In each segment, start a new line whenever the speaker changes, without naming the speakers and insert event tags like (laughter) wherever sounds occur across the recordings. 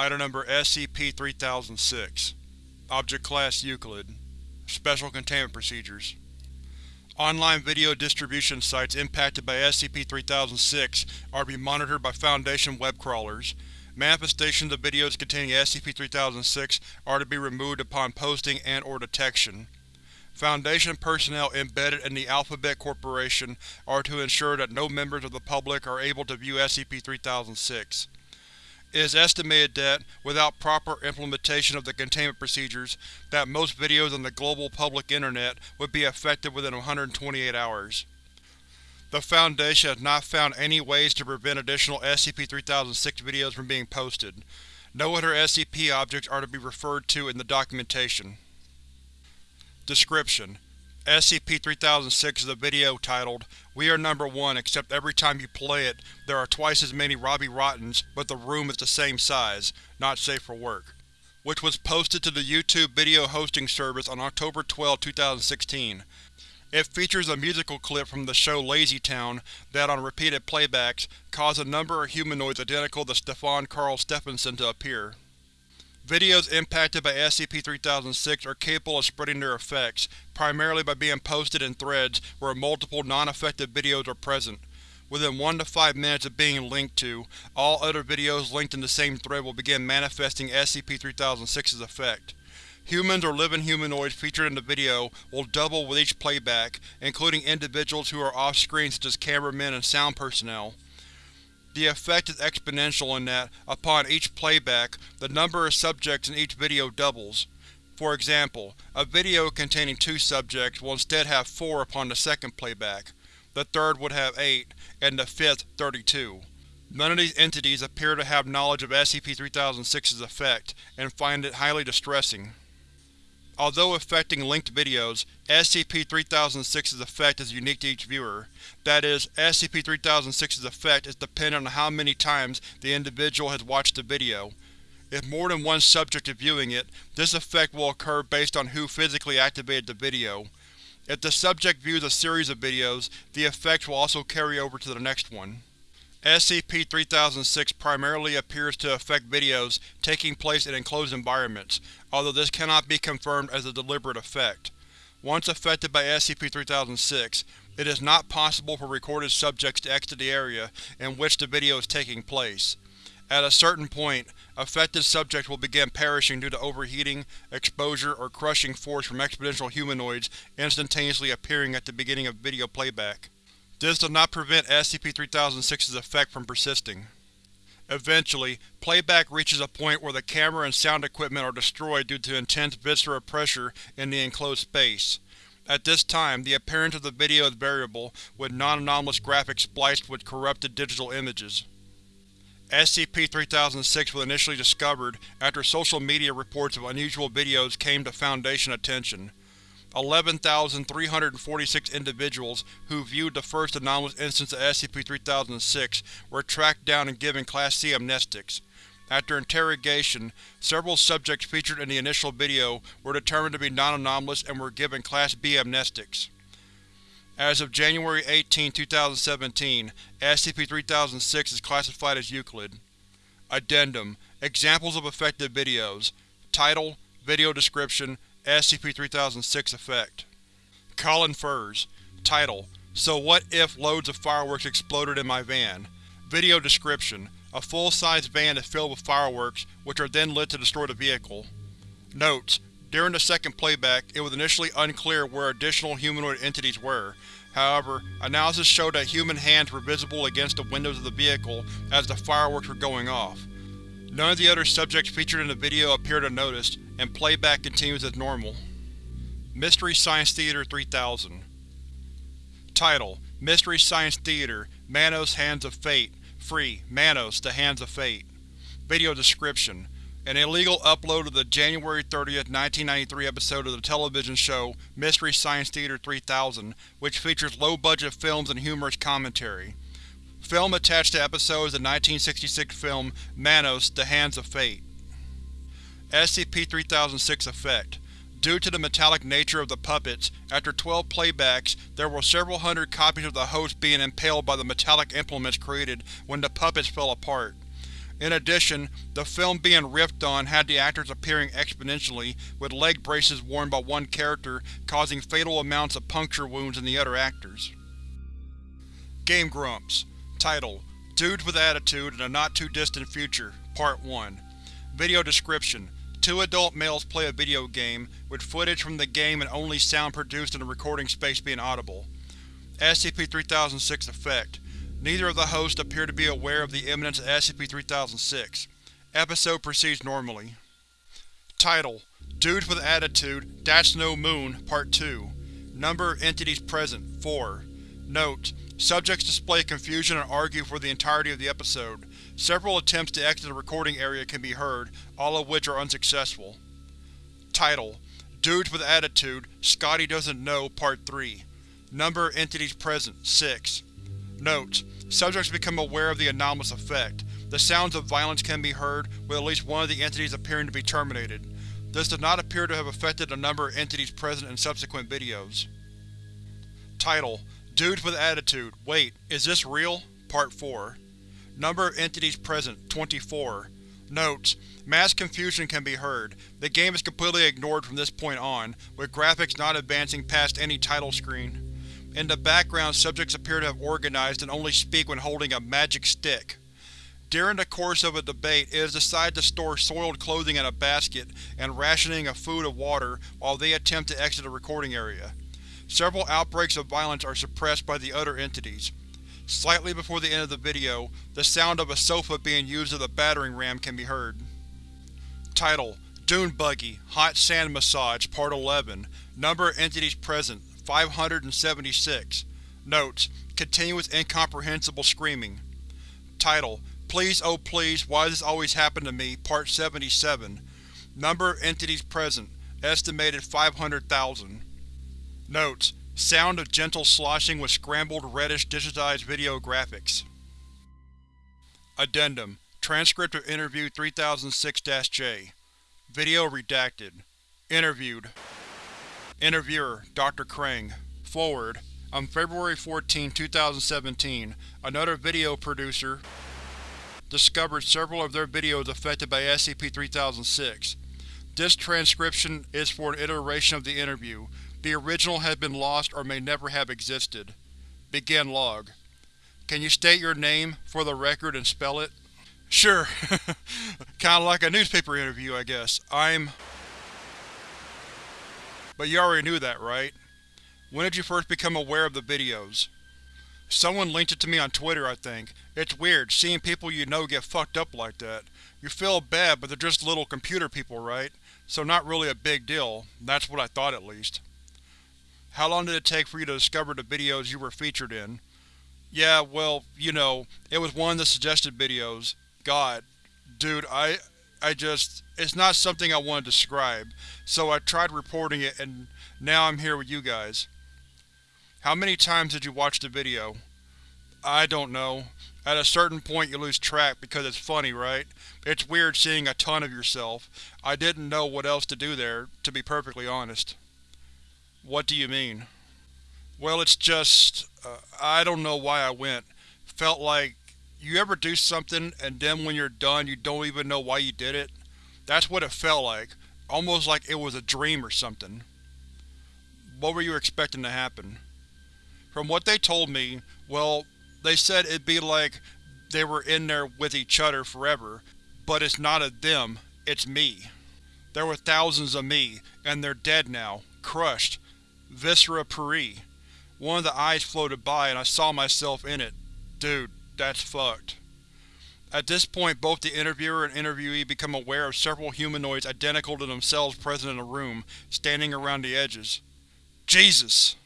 Item Number SCP-3006 Object Class Euclid Special Containment Procedures Online video distribution sites impacted by SCP-3006 are to be monitored by Foundation web crawlers. Manifestations of videos containing SCP-3006 are to be removed upon posting and or detection. Foundation personnel embedded in the Alphabet Corporation are to ensure that no members of the public are able to view SCP-3006. It is estimated that, without proper implementation of the containment procedures, that most videos on the global public Internet would be affected within 128 hours. The Foundation has not found any ways to prevent additional SCP-3006 videos from being posted. No other SCP objects are to be referred to in the documentation. Description: SCP-3006 is a video titled, We are number one except every time you play it, there are twice as many Robbie Rottens, but the room is the same size, not safe for work, which was posted to the YouTube video hosting service on October 12, 2016. It features a musical clip from the show Lazy Town that, on repeated playbacks, caused a number of humanoids identical to Stefan Karl Stefansson to appear. Videos impacted by SCP-3006 are capable of spreading their effects, primarily by being posted in threads where multiple non-affected videos are present. Within 1 to 5 minutes of being linked to, all other videos linked in the same thread will begin manifesting SCP-3006's effect. Humans or living humanoids featured in the video will double with each playback, including individuals who are off-screen such as cameramen and sound personnel. The effect is exponential in that, upon each playback, the number of subjects in each video doubles. For example, a video containing two subjects will instead have four upon the second playback, the third would have eight, and the fifth 32. None of these entities appear to have knowledge of SCP-3006's effect, and find it highly distressing. Although affecting linked videos, SCP-3006's effect is unique to each viewer. That is, SCP-3006's effect is dependent on how many times the individual has watched the video. If more than one subject is viewing it, this effect will occur based on who physically activated the video. If the subject views a series of videos, the effect will also carry over to the next one. SCP-3006 primarily appears to affect videos taking place in enclosed environments, although this cannot be confirmed as a deliberate effect. Once affected by SCP-3006, it is not possible for recorded subjects to exit the area in which the video is taking place. At a certain point, affected subjects will begin perishing due to overheating, exposure, or crushing force from exponential humanoids instantaneously appearing at the beginning of video playback. This does not prevent SCP-3006's effect from persisting. Eventually, playback reaches a point where the camera and sound equipment are destroyed due to intense visceral pressure in the enclosed space. At this time, the appearance of the video is variable, with non-anomalous graphics spliced with corrupted digital images. SCP-3006 was initially discovered after social media reports of unusual videos came to Foundation attention. 11,346 individuals who viewed the first anomalous instance of SCP-3006 were tracked down and given Class C amnestics. After interrogation, several subjects featured in the initial video were determined to be non-anomalous and were given Class B amnestics. As of January 18, 2017, SCP-3006 is classified as Euclid. Addendum Examples of affected videos Title Video description SCP-3006 Effect Colin Furze Title So what if loads of fireworks exploded in my van? Video description A full-size van is filled with fireworks, which are then lit to destroy the vehicle. Notes: During the second playback, it was initially unclear where additional humanoid entities were. However, analysis showed that human hands were visible against the windows of the vehicle as the fireworks were going off. None of the other subjects featured in the video appear to notice, and playback continues as normal. Mystery Science Theater 3000 Title: Mystery Science Theater Manos Hands of Fate Free Manos The Hands of Fate Video description An illegal upload of the January 30, 1993 episode of the television show Mystery Science Theater 3000, which features low-budget films and humorous commentary. Film attached to episode is the 1966 film Manos The Hands of Fate. SCP-3006 Effect Due to the metallic nature of the puppets, after 12 playbacks, there were several hundred copies of the host being impaled by the metallic implements created when the puppets fell apart. In addition, the film being riffed on had the actors appearing exponentially, with leg braces worn by one character causing fatal amounts of puncture wounds in the other actors. Game Grumps Title: Dudes with Attitude in a Not-Too-Distant Future Part 1 Video description: Two adult males play a video game, with footage from the game and only sound produced in the recording space being audible. SCP-3006 Effect Neither of the hosts appear to be aware of the imminence of SCP-3006. Episode proceeds normally. Title: Dudes with Attitude, That's No Moon, Part 2 Number of entities present, 4 Note: Subjects display confusion and argue for the entirety of the episode. Several attempts to exit the recording area can be heard, all of which are unsuccessful. Title: Dudes with Attitude, Scotty Doesn't Know, Part 3 Number of entities present, 6 Notes: Subjects become aware of the anomalous effect. The sounds of violence can be heard, with at least one of the entities appearing to be terminated. This does not appear to have affected the number of entities present in subsequent videos. Title: Dudes with Attitude, Wait, Is This Real? Part 4 Number of entities present, 24 Notes: Mass confusion can be heard. The game is completely ignored from this point on, with graphics not advancing past any title screen. In the background, subjects appear to have organized and only speak when holding a magic stick. During the course of a debate, it is decided to store soiled clothing in a basket and rationing of food and water while they attempt to exit the recording area. Several outbreaks of violence are suppressed by the other entities. Slightly before the end of the video, the sound of a sofa being used as a battering ram can be heard. Title: Dune Buggy, Hot Sand Massage, Part 11 Number of entities present, 576 Notes: Continuous incomprehensible screaming. Title: Please Oh Please Why Does This Always Happen to Me, Part 77 Number of entities present, estimated 500,000 Notes: Sound of gentle sloshing with scrambled reddish digitized video graphics. Addendum Transcript of Interview 3006-J Video redacted. Interviewed Interviewer: Dr. Krang Forward: On February 14, 2017, another video producer discovered several of their videos affected by SCP-3006. This transcription is for an iteration of the interview. The original has been lost or may never have existed. Begin log. Can you state your name, for the record, and spell it? Sure. (laughs) Kinda like a newspaper interview, I guess. I'm… But you already knew that, right? When did you first become aware of the videos? Someone linked it to me on Twitter, I think. It's weird, seeing people you know get fucked up like that. You feel bad, but they're just little computer people, right? So not really a big deal. That's what I thought, at least. How long did it take for you to discover the videos you were featured in? Yeah, well, you know, it was one of the suggested videos. God. Dude, I… I just… It's not something I want to describe, so I tried reporting it and now I'm here with you guys. How many times did you watch the video? I don't know. At a certain point you lose track because it's funny, right? It's weird seeing a ton of yourself. I didn't know what else to do there, to be perfectly honest. What do you mean? Well, it's just… Uh, I don't know why I went. Felt like you ever do something and then when you're done you don't even know why you did it? That's what it felt like. Almost like it was a dream or something. What were you expecting to happen? From what they told me, well, they said it'd be like they were in there with each other forever, but it's not a them, it's me. There were thousands of me, and they're dead now, crushed. Viscera puri. One of the eyes floated by and I saw myself in it. Dude, that's fucked. At this point both the interviewer and interviewee become aware of several humanoids identical to themselves present in the room, standing around the edges. Jesus!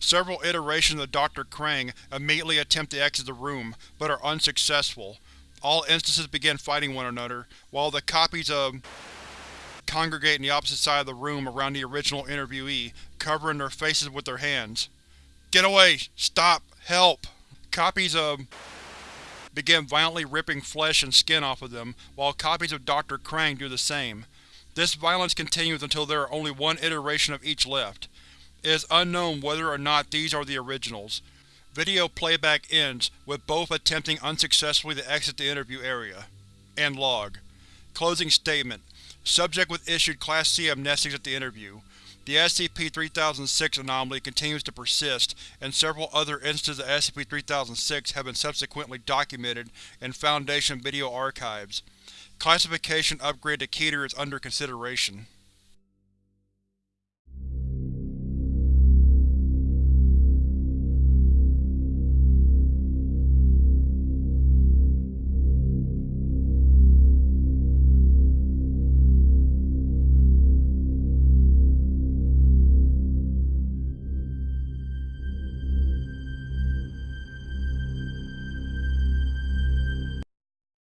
Several iterations of Dr. Krang immediately attempt to exit the room, but are unsuccessful. All instances begin fighting one another, while the copies of congregate in the opposite side of the room around the original interviewee, covering their faces with their hands. Get away! Stop! Help! Copies of begin violently ripping flesh and skin off of them, while copies of Dr. Krang do the same. This violence continues until there are only one iteration of each left. It is unknown whether or not these are the originals. Video playback ends, with both attempting unsuccessfully to exit the interview area. and log. Closing statement. Subject was issued Class C amnestics at the interview. The SCP-3006 anomaly continues to persist, and several other instances of SCP-3006 have been subsequently documented in Foundation video archives. Classification upgrade to Keter is under consideration.